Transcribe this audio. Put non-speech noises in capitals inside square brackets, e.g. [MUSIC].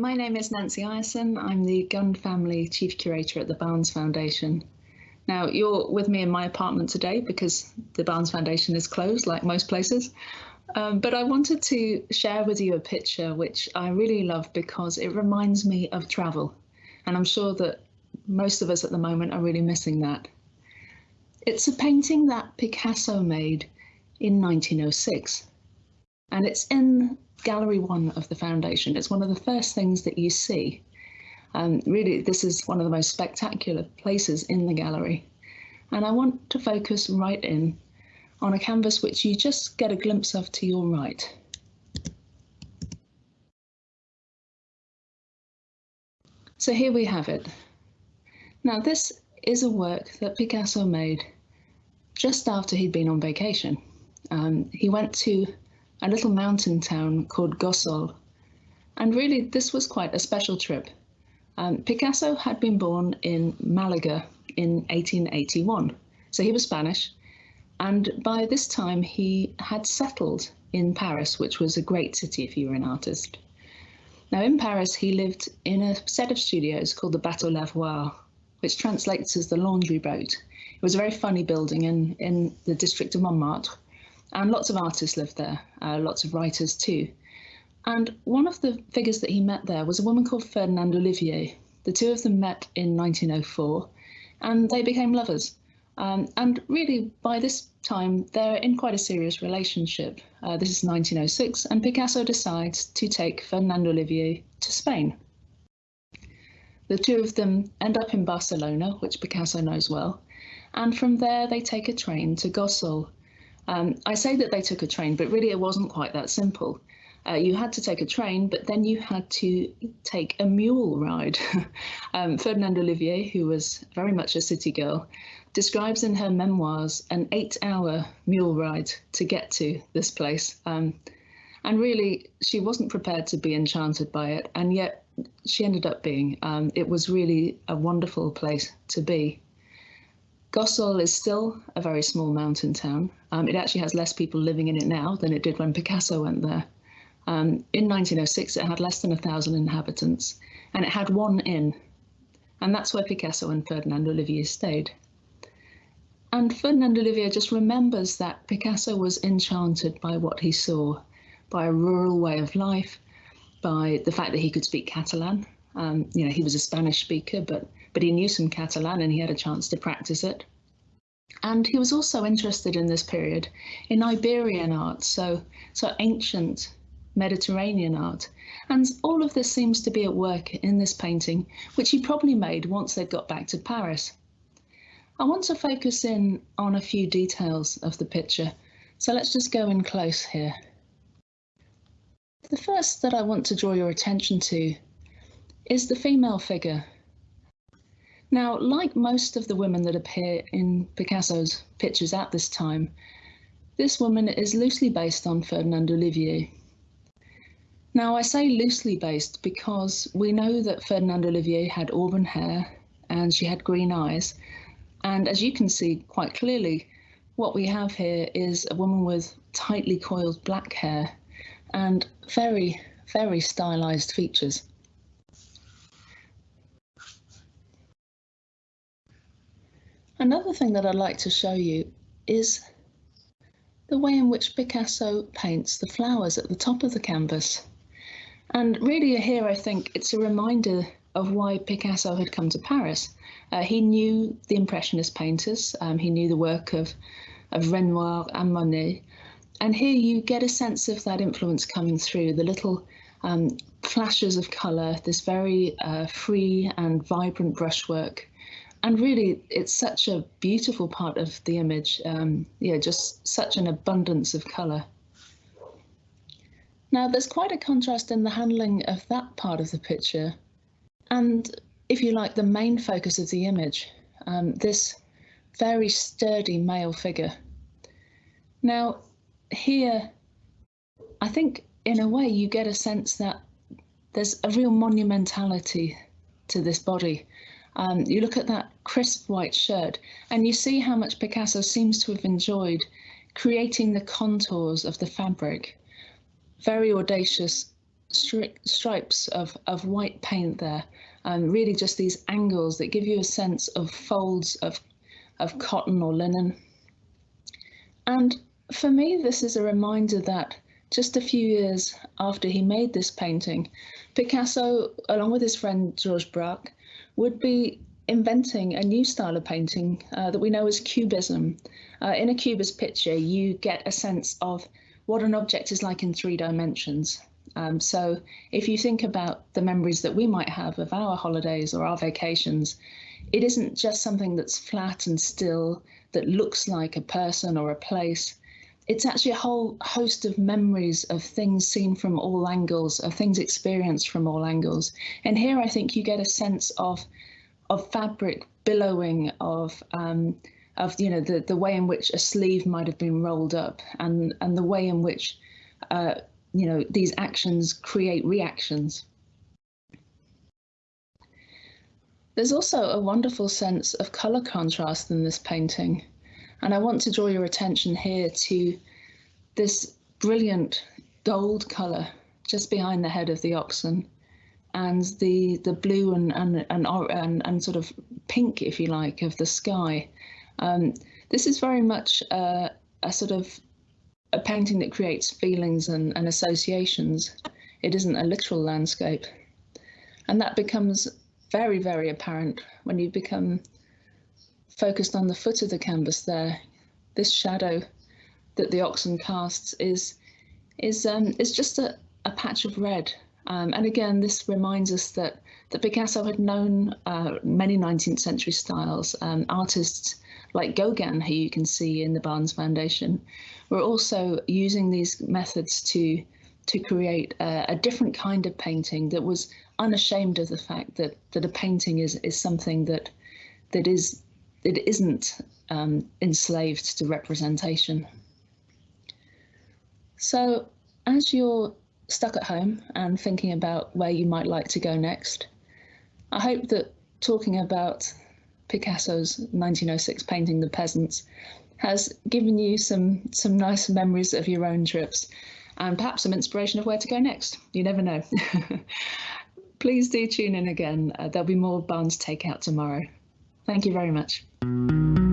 my name is Nancy Ireson. I'm the Gund Family Chief Curator at the Barnes Foundation. Now, you're with me in my apartment today because the Barnes Foundation is closed, like most places. Um, but I wanted to share with you a picture which I really love because it reminds me of travel. And I'm sure that most of us at the moment are really missing that. It's a painting that Picasso made in 1906. And it's in Gallery 1 of the Foundation. It's one of the first things that you see. Um, really, this is one of the most spectacular places in the gallery. And I want to focus right in on a canvas which you just get a glimpse of to your right. So here we have it. Now this is a work that Picasso made just after he'd been on vacation. Um, he went to a little mountain town called Gossol, and really this was quite a special trip. Um, Picasso had been born in Malaga in 1881, so he was Spanish, and by this time, he had settled in Paris, which was a great city if you were an artist. Now, in Paris, he lived in a set of studios called the Bateau Lavoir, which translates as the laundry boat. It was a very funny building in, in the district of Montmartre, and lots of artists lived there, uh, lots of writers too. And one of the figures that he met there was a woman called Fernande Olivier. The two of them met in 1904, and they became lovers. Um, and really, by this time, they're in quite a serious relationship. Uh, this is 1906, and Picasso decides to take Fernande Olivier to Spain. The two of them end up in Barcelona, which Picasso knows well, and from there they take a train to Gossol. Um, I say that they took a train, but really it wasn't quite that simple. Uh, you had to take a train, but then you had to take a mule ride. [LAUGHS] um, Fernande Olivier, who was very much a city girl, describes in her memoirs an eight hour mule ride to get to this place. Um, and really, she wasn't prepared to be enchanted by it, and yet she ended up being. Um, it was really a wonderful place to be. Gossol is still a very small mountain town. Um, it actually has less people living in it now than it did when Picasso went there. Um, in 1906, it had less than a thousand inhabitants, and it had one inn, and that's where Picasso and Fernande Olivier stayed. And Fernande Olivier just remembers that Picasso was enchanted by what he saw, by a rural way of life, by the fact that he could speak Catalan. Um, you know, he was a Spanish speaker, but but he knew some Catalan and he had a chance to practice it. And he was also interested in this period in Iberian art, so so ancient Mediterranean art. And all of this seems to be at work in this painting, which he probably made once they'd got back to Paris. I want to focus in on a few details of the picture, so let's just go in close here. The first that I want to draw your attention to is the female figure. Now, like most of the women that appear in Picasso's pictures at this time, this woman is loosely based on Fernande Olivier. Now, I say loosely based because we know that Fernande Olivier had auburn hair and she had green eyes, and as you can see quite clearly, what we have here is a woman with tightly coiled black hair and very, very stylized features. Another thing that I'd like to show you is the way in which Picasso paints the flowers at the top of the canvas. And really here I think it's a reminder of why Picasso had come to Paris. Uh, he knew the Impressionist painters, um, he knew the work of, of Renoir and Monet, and here you get a sense of that influence coming through, the little um, flashes of colour, this very uh, free and vibrant brushwork. And really, it's such a beautiful part of the image, um, yeah, just such an abundance of colour. Now, there's quite a contrast in the handling of that part of the picture and if you like, the main focus of the image, um, this very sturdy male figure. Now, here, I think in a way you get a sense that there's a real monumentality to this body. Um, you look at that crisp white shirt and you see how much Picasso seems to have enjoyed creating the contours of the fabric. Very audacious stri stripes of, of white paint there, and really just these angles that give you a sense of folds of, of cotton or linen. And for me, this is a reminder that just a few years after he made this painting, Picasso, along with his friend Georges Braque, would be inventing a new style of painting uh, that we know as cubism. Uh, in a cubist picture, you get a sense of what an object is like in three dimensions. Um, so if you think about the memories that we might have of our holidays or our vacations, it isn't just something that's flat and still that looks like a person or a place it's actually a whole host of memories of things seen from all angles, of things experienced from all angles. And here I think you get a sense of of fabric billowing, of um, of you know the the way in which a sleeve might have been rolled up, and and the way in which uh, you know these actions create reactions. There's also a wonderful sense of color contrast in this painting. And I want to draw your attention here to this brilliant gold colour just behind the head of the oxen and the the blue and and and, and, and sort of pink, if you like, of the sky. Um, this is very much a, a sort of a painting that creates feelings and, and associations. It isn't a literal landscape. And that becomes very, very apparent when you become focused on the foot of the canvas there, this shadow that the oxen casts is is um, is just a, a patch of red. Um, and again, this reminds us that that Picasso had known uh, many 19th century styles. Um, artists like Gauguin, who you can see in the Barnes Foundation, were also using these methods to to create a, a, different kind of painting that was unashamed of the fact that that a painting is is something that that is it isn't um, enslaved to representation. So as you're stuck at home and thinking about where you might like to go next, I hope that talking about Picasso's 1906 painting The Peasants has given you some some nice memories of your own trips and perhaps some inspiration of where to go next. You never know. [LAUGHS] Please do tune in again. Uh, there'll be more Barnes Takeout tomorrow. Thank you very much. Música